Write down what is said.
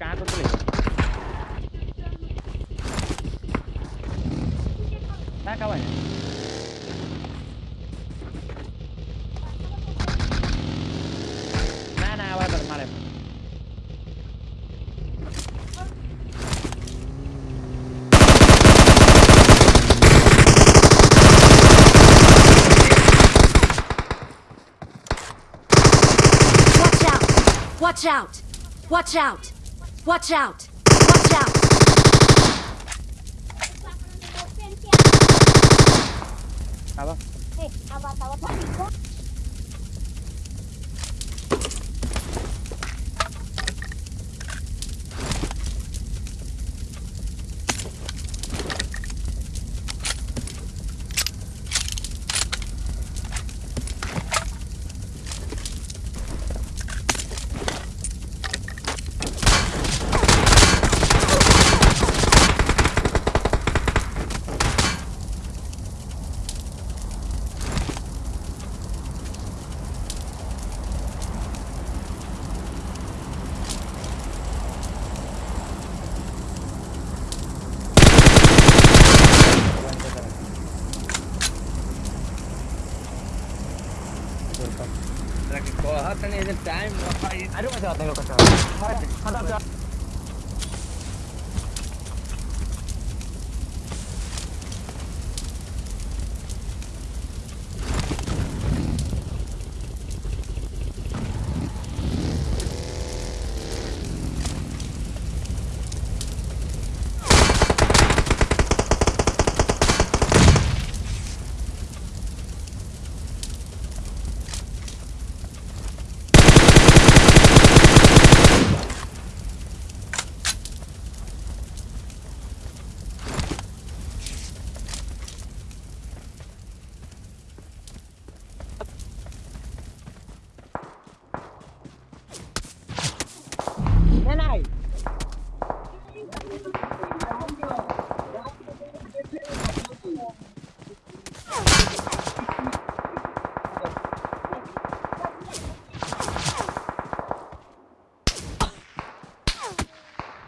कहाँ को चले कहाँ कहाँ है ना ना आवाज कर मारे Watch out! Watch out! Watch out! Watch out! Watch out! apa Eh, awat-awat lagi kok. the time. I don't know. I don't know.